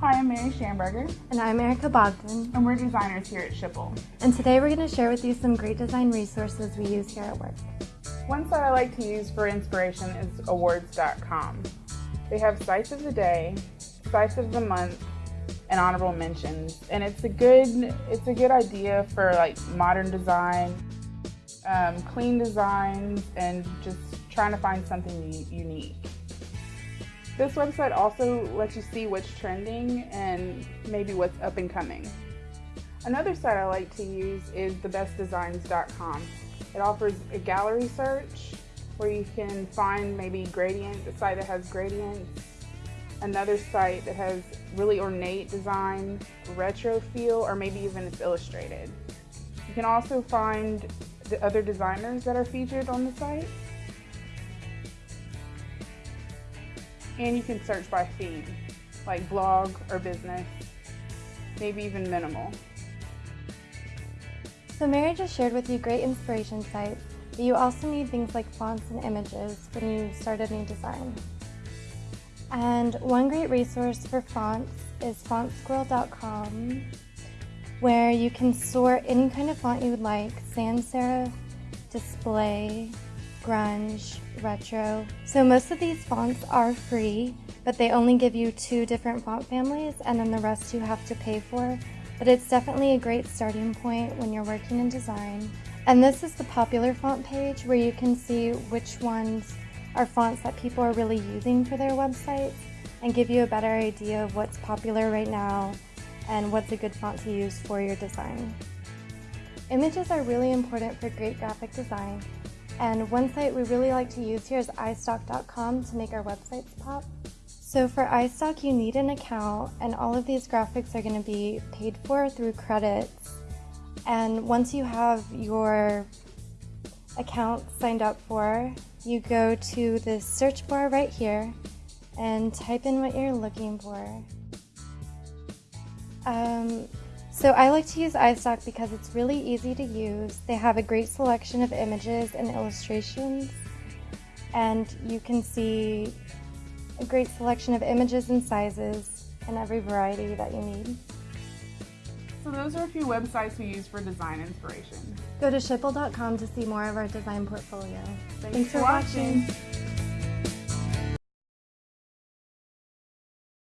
Hi, I'm Mary Schamberger, And I'm Erica Bogdan. and we're designers here at Schipul. And today we're going to share with you some great design resources we use here at work. One site I like to use for inspiration is awwwards.com. They have sites of the day, sites of the month, and honorable mentions. And it's a good it's a good idea for like modern design, um, clean designs, and just trying to find something unique. This website also lets you see what's trending and maybe what's up and coming. Another site I like to use is thebestdesigns.com. It offers a gallery search where you can find maybe gradient, a site that has gradients, another site that has really ornate design, retro feel, or maybe even it's illustrated. You can also find the other designers that are featured on the site. And you can search by theme, like blog or business, maybe even minimal. So Mary just shared with you great inspiration sites, but you also need things like fonts and images when you start a new design. And one great resource for fonts is fontsquirrel.com, where you can sort any kind of font you would like, sans serif, display, grunge, retro. So most of these fonts are free, but they only give you two different font families and then the rest you have to pay for. But it's definitely a great starting point when you're working in design. And this is the popular font page where you can see which ones are fonts that people are really using for their websites and give you a better idea of what's popular right now and what's a good font to use for your design. Images are really important for great graphic design, and one site we really like to use here is istock.com to make our websites pop. So for iStock, you need an account, and all of these graphics are going to be paid for through credits. And once you have your account signed up for, you go to the search bar right here and type in what you're looking for. Um, so I like to use iStock because it's really easy to use. They have a great selection of images and illustrations, and you can see a great selection of images and sizes and every variety that you need. So those are a few websites we use for design inspiration. Go to schipul.com to see more of our design portfolio. Thanks, for watching.